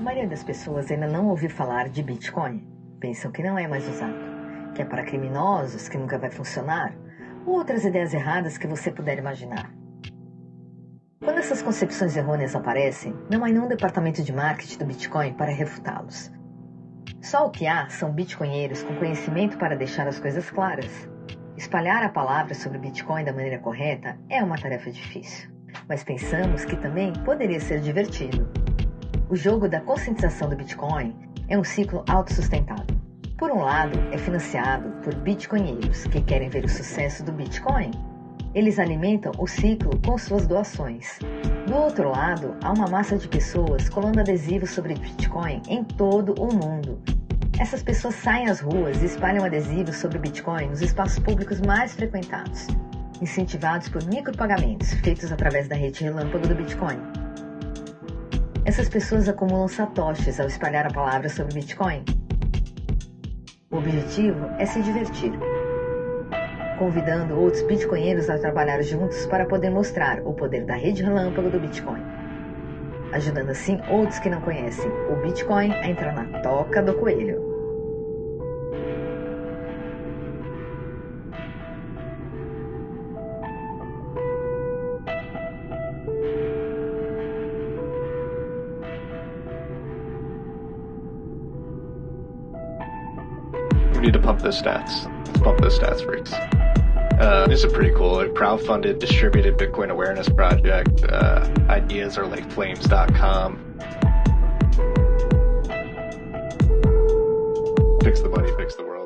A maioria das pessoas ainda não ouviu falar de Bitcoin. Pensam que não é mais usado, que é para criminosos, que nunca vai funcionar, ou outras ideias erradas que você puder imaginar. Quando essas concepções errôneas aparecem, não há nenhum departamento de marketing do Bitcoin para refutá-los. Só o que há são bitcoinheiros com conhecimento para deixar as coisas claras. Espalhar a palavra sobre Bitcoin da maneira correta é uma tarefa difícil, mas pensamos que também poderia ser divertido. O jogo da conscientização do Bitcoin é um ciclo autossustentável. Por um lado, é financiado por bitcoinheiros que querem ver o sucesso do Bitcoin. Eles alimentam o ciclo com suas doações. Do outro lado, há uma massa de pessoas colando adesivos sobre Bitcoin em todo o mundo. Essas pessoas saem às ruas e espalham adesivos sobre Bitcoin nos espaços públicos mais frequentados, incentivados por micropagamentos feitos através da rede relâmpago do Bitcoin. Essas pessoas acumulam satoshis ao espalhar a palavra sobre Bitcoin. O objetivo é se divertir, convidando outros bitcoinheiros a trabalhar juntos para poder mostrar o poder da rede relâmpago do Bitcoin, ajudando assim outros que não conhecem o Bitcoin a entrar na toca do coelho. We need to pump those stats. Let's pump those stats, freaks. Uh, this is pretty cool. A crowdfunded, distributed Bitcoin awareness project. Uh, ideas are like flames.com. Fix the money, fix the world.